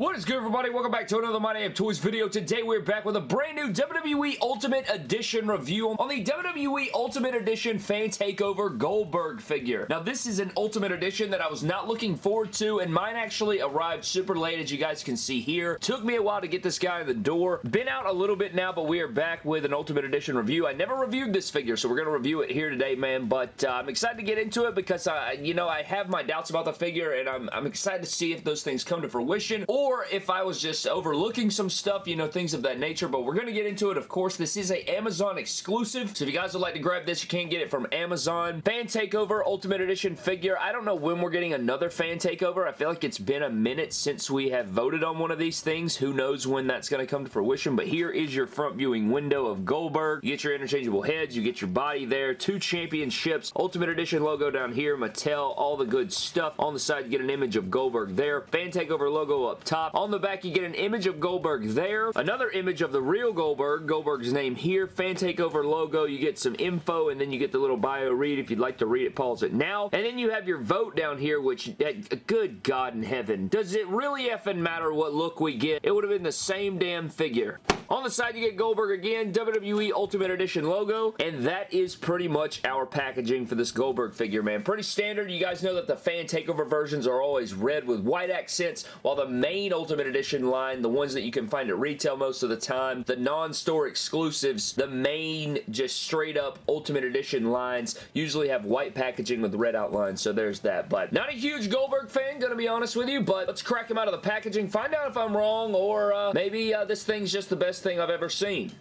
What is good, everybody? Welcome back to another My Damn Toys video. Today, we're back with a brand new WWE Ultimate Edition review on the WWE Ultimate Edition Fan Takeover Goldberg figure. Now, this is an Ultimate Edition that I was not looking forward to, and mine actually arrived super late, as you guys can see here. Took me a while to get this guy in the door. Been out a little bit now, but we are back with an Ultimate Edition review. I never reviewed this figure, so we're going to review it here today, man, but uh, I'm excited to get into it because, uh, you know, I have my doubts about the figure, and I'm, I'm excited to see if those things come to fruition, or or if I was just overlooking some stuff, you know, things of that nature, but we're going to get into it. Of course, this is a Amazon exclusive, so if you guys would like to grab this, you can get it from Amazon. Fan Takeover Ultimate Edition figure. I don't know when we're getting another Fan Takeover. I feel like it's been a minute since we have voted on one of these things. Who knows when that's going to come to fruition, but here is your front viewing window of Goldberg. You get your interchangeable heads, you get your body there, two championships, Ultimate Edition logo down here, Mattel, all the good stuff. On the side, you get an image of Goldberg there. Fan Takeover logo up top top. On the back, you get an image of Goldberg there. Another image of the real Goldberg. Goldberg's name here. Fan Takeover logo. You get some info, and then you get the little bio read. If you'd like to read it, pause it now. And then you have your vote down here, which, good God in heaven. Does it really effing matter what look we get? It would have been the same damn figure. On the side, you get Goldberg again, WWE Ultimate Edition logo, and that is pretty much our packaging for this Goldberg figure, man. Pretty standard. You guys know that the fan takeover versions are always red with white accents, while the main Ultimate Edition line, the ones that you can find at retail most of the time, the non-store exclusives, the main just straight up Ultimate Edition lines usually have white packaging with red outlines, so there's that. But not a huge Goldberg fan, gonna be honest with you, but let's crack him out of the packaging, find out if I'm wrong, or uh, maybe uh, this thing's just the best thing I've ever seen.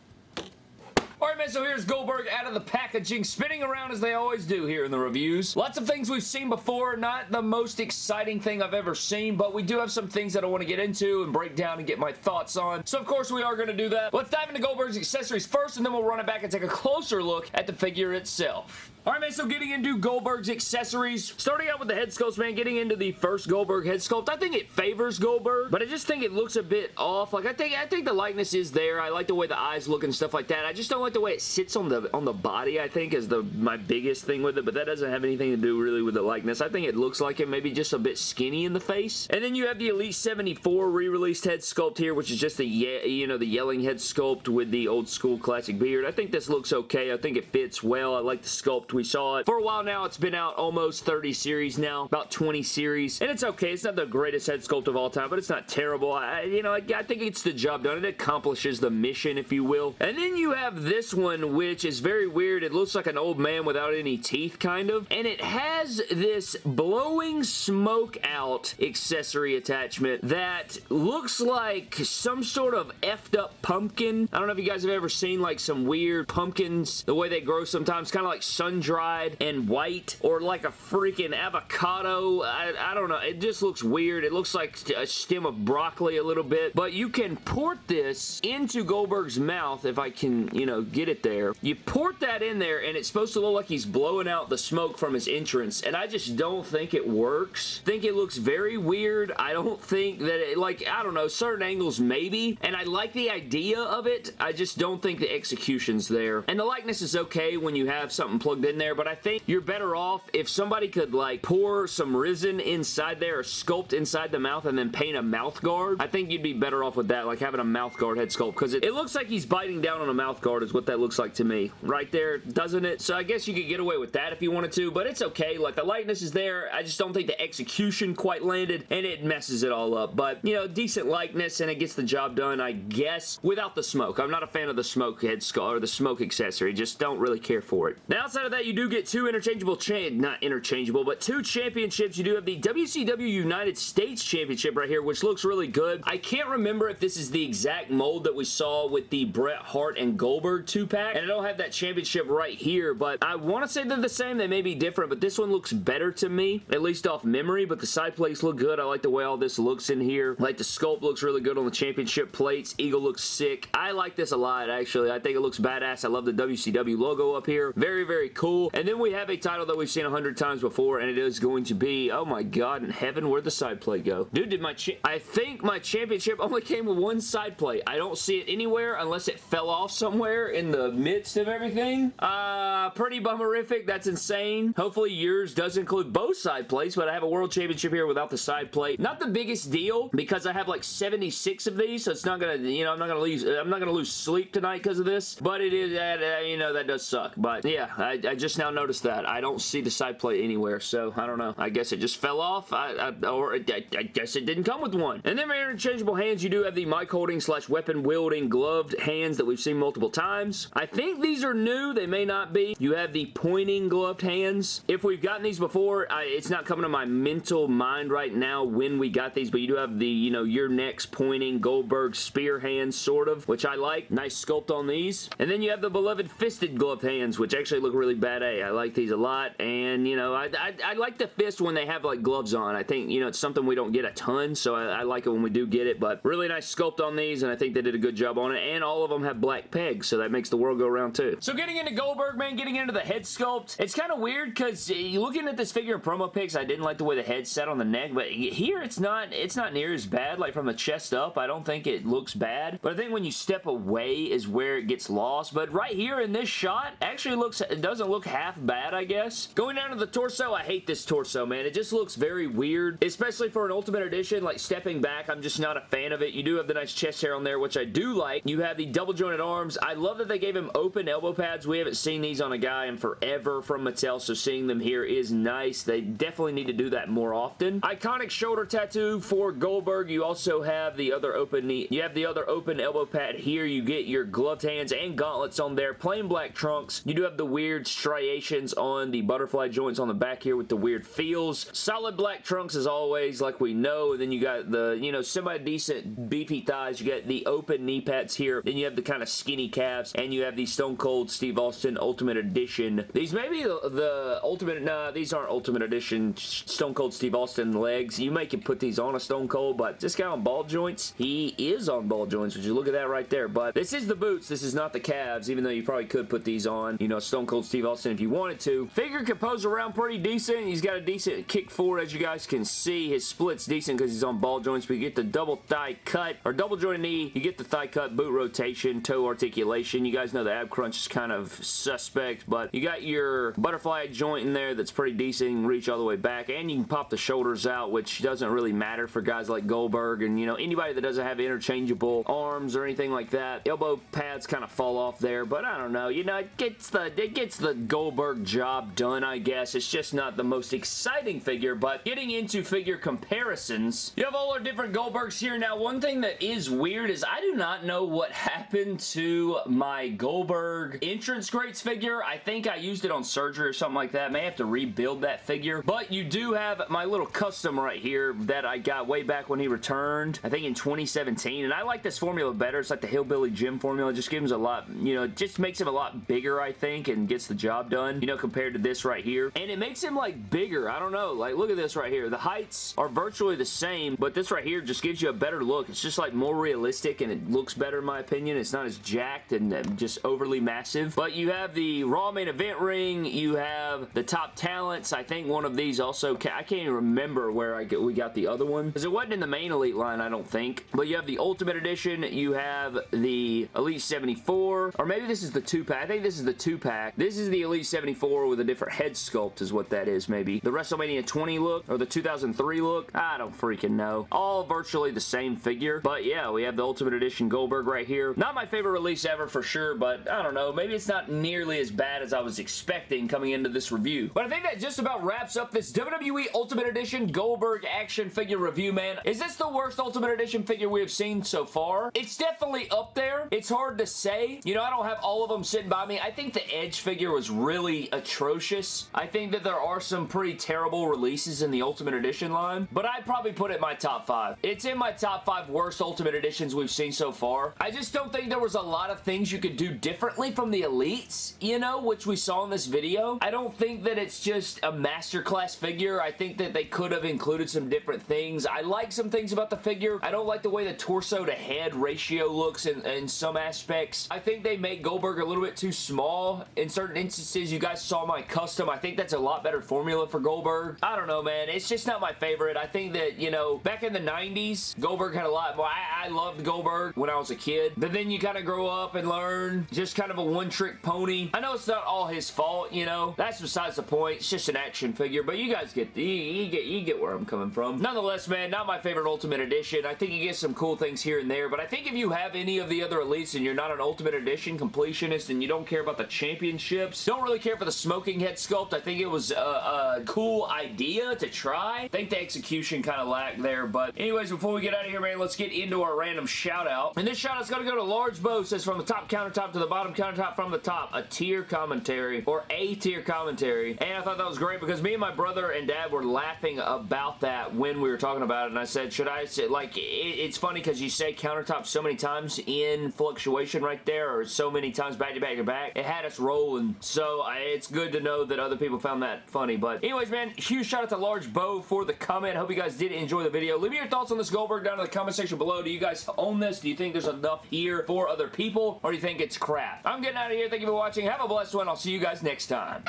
Man, so here's Goldberg out of the packaging, spinning around as they always do here in the reviews. Lots of things we've seen before, not the most exciting thing I've ever seen, but we do have some things that I want to get into and break down and get my thoughts on. So of course we are going to do that. Let's dive into Goldberg's accessories first, and then we'll run it back and take a closer look at the figure itself. Alright man, so getting into Goldberg's accessories, starting out with the head sculpts, man, getting into the first Goldberg head sculpt, I think it favors Goldberg, but I just think it looks a bit off. Like, I think I think the likeness is there. I like the way the eyes look and stuff like that. I just don't like the way it sits on the on the body, I think, is the my biggest thing with it, but that doesn't have anything to do really with the likeness. I think it looks like it maybe just a bit skinny in the face. And then you have the Elite 74 re-released head sculpt here, which is just the, you know, the yelling head sculpt with the old school classic beard. I think this looks okay. I think it fits well. I like the sculpt we saw it. For a while now, it's been out almost 30 series now, about 20 series, and it's okay. It's not the greatest head sculpt of all time, but it's not terrible. I, you know, I, I think it's the job done. It accomplishes the mission, if you will. And then you have this one, which is very weird. It looks like an old man without any teeth, kind of, and it has this blowing smoke out accessory attachment that looks like some sort of effed up pumpkin. I don't know if you guys have ever seen like some weird pumpkins, the way they grow sometimes, kind of like sun-dried red and white or like a freaking avocado. I, I don't know. It just looks weird. It looks like a stem of broccoli a little bit. But you can port this into Goldberg's mouth if I can, you know, get it there. You port that in there and it's supposed to look like he's blowing out the smoke from his entrance. And I just don't think it works. Think it looks very weird. I don't think that it, like, I don't know, certain angles maybe. And I like the idea of it. I just don't think the execution's there. And the likeness is okay when you have something plugged in there, but I think you're better off if somebody could like pour some resin inside there or sculpt inside the mouth and then paint a mouth guard. I think you'd be better off with that, like having a mouth guard head sculpt because it, it looks like he's biting down on a mouth guard is what that looks like to me. Right there, doesn't it? So I guess you could get away with that if you wanted to, but it's okay. Like the likeness is there. I just don't think the execution quite landed and it messes it all up. But, you know, decent likeness and it gets the job done, I guess, without the smoke. I'm not a fan of the smoke head sculpt or the smoke accessory. Just don't really care for it. Now, outside of that, you do get two interchangeable, cha not interchangeable, but two championships. You do have the WCW United States Championship right here, which looks really good. I can't remember if this is the exact mold that we saw with the Bret Hart and Goldberg two-pack, and I don't have that championship right here, but I want to say they're the same. They may be different, but this one looks better to me, at least off memory, but the side plates look good. I like the way all this looks in here. like the sculpt looks really good on the championship plates. Eagle looks sick. I like this a lot, actually. I think it looks badass. I love the WCW logo up here. Very, very cool cool. And then we have a title that we've seen a hundred times before, and it is going to be, oh my god in heaven, where'd the side plate go? Dude, did my, I think my championship only came with one side plate. I don't see it anywhere unless it fell off somewhere in the midst of everything. Uh, pretty bummerific. That's insane. Hopefully yours does include both side plates, but I have a world championship here without the side plate. Not the biggest deal because I have like 76 of these, so it's not gonna, you know, I'm not gonna lose, I'm not gonna lose sleep tonight because of this, but it is, uh, you know, that does suck. But yeah, I, I, just now noticed that. I don't see the side plate anywhere, so I don't know. I guess it just fell off, I, I, or I, I, guess it didn't come with one. And then my interchangeable hands, you do have the mic holding slash weapon wielding gloved hands that we've seen multiple times. I think these are new. They may not be. You have the pointing gloved hands. If we've gotten these before, I, it's not coming to my mental mind right now when we got these, but you do have the, you know, your next pointing Goldberg spear hands, sort of, which I like. Nice sculpt on these. And then you have the beloved fisted gloved hands, which actually look really bad. A. I like these a lot, and, you know, I, I, I like the fist when they have, like, gloves on. I think, you know, it's something we don't get a ton, so I, I like it when we do get it, but really nice sculpt on these, and I think they did a good job on it, and all of them have black pegs, so that makes the world go around too. So getting into Goldberg, man, getting into the head sculpt, it's kind of weird because eh, looking at this figure in promo pics, I didn't like the way the head set on the neck, but here it's not, it's not near as bad, like from the chest up, I don't think it looks bad, but I think when you step away is where it gets lost, but right here in this shot, actually looks, it doesn't look half bad, I guess. Going down to the torso, I hate this torso, man. It just looks very weird, especially for an Ultimate Edition, like stepping back, I'm just not a fan of it. You do have the nice chest hair on there, which I do like. You have the double jointed arms. I love that they gave him open elbow pads. We haven't seen these on a guy in forever from Mattel, so seeing them here is nice. They definitely need to do that more often. Iconic shoulder tattoo for Goldberg. You also have the other open knee. You have the other open elbow pad here. You get your gloved hands and gauntlets on there. Plain black trunks. You do have the weird striations on the butterfly joints on the back here with the weird feels. Solid black trunks as always, like we know. And Then you got the, you know, semi-decent beefy thighs. You got the open knee pads here. Then you have the kind of skinny calves. And you have the Stone Cold Steve Austin Ultimate Edition. These may be the, the Ultimate, nah, these aren't Ultimate Edition Stone Cold Steve Austin legs. You may can put these on a Stone Cold, but this guy on ball joints, he is on ball joints. Would you look at that right there? But this is the boots. This is not the calves, even though you probably could put these on, you know, Stone Cold Steve Austin if you wanted to. Figure can pose around pretty decent. He's got a decent kick forward, as you guys can see. His split's decent because he's on ball joints, you get the double thigh cut, or double joint knee. You get the thigh cut, boot rotation, toe articulation. You guys know the ab crunch is kind of suspect, but you got your butterfly joint in there that's pretty decent. You can reach all the way back, and you can pop the shoulders out, which doesn't really matter for guys like Goldberg, and, you know, anybody that doesn't have interchangeable arms or anything like that. Elbow pads kind of fall off there, but I don't know. You know, it gets the, it gets the Goldberg job done, I guess. It's just not the most exciting figure, but getting into figure comparisons, you have all our different Goldbergs here. Now, one thing that is weird is I do not know what happened to my Goldberg entrance greats figure. I think I used it on surgery or something like that. May have to rebuild that figure, but you do have my little custom right here that I got way back when he returned, I think in 2017, and I like this formula better. It's like the Hillbilly Jim formula. It just gives him a lot, you know, it just makes him a lot bigger, I think, and gets the job done, you know, compared to this right here. And it makes him, like, bigger. I don't know. Like, look at this right here. The heights are virtually the same, but this right here just gives you a better look. It's just, like, more realistic, and it looks better, in my opinion. It's not as jacked and just overly massive. But you have the Raw main event ring. You have the top talents. I think one of these also, I can't even remember where I get, we got the other one, because it wasn't in the main Elite line, I don't think. But you have the Ultimate Edition. You have the Elite 74, or maybe this is the 2-pack. I think this is the 2-pack. This is the Elite 74 with a different head sculpt is what that is, maybe. The WrestleMania 20 look, or the 2003 look. I don't freaking know. All virtually the same figure. But yeah, we have the Ultimate Edition Goldberg right here. Not my favorite release ever for sure, but I don't know. Maybe it's not nearly as bad as I was expecting coming into this review. But I think that just about wraps up this WWE Ultimate Edition Goldberg action figure review, man. Is this the worst Ultimate Edition figure we have seen so far? It's definitely up there. It's hard to say. You know, I don't have all of them sitting by me. I think the Edge figure was really atrocious. I think that there are some pretty terrible releases in the Ultimate Edition line, but I'd probably put it in my top five. It's in my top five worst Ultimate Editions we've seen so far. I just don't think there was a lot of things you could do differently from the Elites, you know, which we saw in this video. I don't think that it's just a masterclass figure. I think that they could have included some different things. I like some things about the figure. I don't like the way the torso to head ratio looks in, in some aspects. I think they make Goldberg a little bit too small in certain instances licenses. You guys saw my custom. I think that's a lot better formula for Goldberg. I don't know, man. It's just not my favorite. I think that, you know, back in the 90s, Goldberg had a lot more. I, I loved Goldberg when I was a kid. But then you kind of grow up and learn. Just kind of a one-trick pony. I know it's not all his fault, you know. That's besides the point. It's just an action figure. But you guys get, you, you get, you get where I'm coming from. Nonetheless, man, not my favorite Ultimate Edition. I think you get some cool things here and there. But I think if you have any of the other Elites and you're not an Ultimate Edition completionist and you don't care about the championships, don't really care for the smoking head sculpt, I think it was a, a cool idea to try. I think the execution kind of lacked there. But anyways, before we get out of here, man, let's get into our random shout out. And this shout out's going to go to Large Bo. Says from the top countertop to the bottom countertop from the top. A tier commentary or a tier commentary. And I thought that was great because me and my brother and dad were laughing about that when we were talking about it. And I said, should I say, like, it, it's funny because you say countertop so many times in fluctuation right there or so many times back to back to back. It had us rolling. So I, it's good to know that other people found that funny. But anyways, man, huge shout out to Large Bo for the comment. Hope you guys did enjoy the video. Leave me your thoughts on this Goldberg down in the comment section below. Do you guys own this? Do you think there's enough here for other people? Or do you think it's crap? I'm getting out of here. Thank you for watching. Have a blessed one. I'll see you guys next time.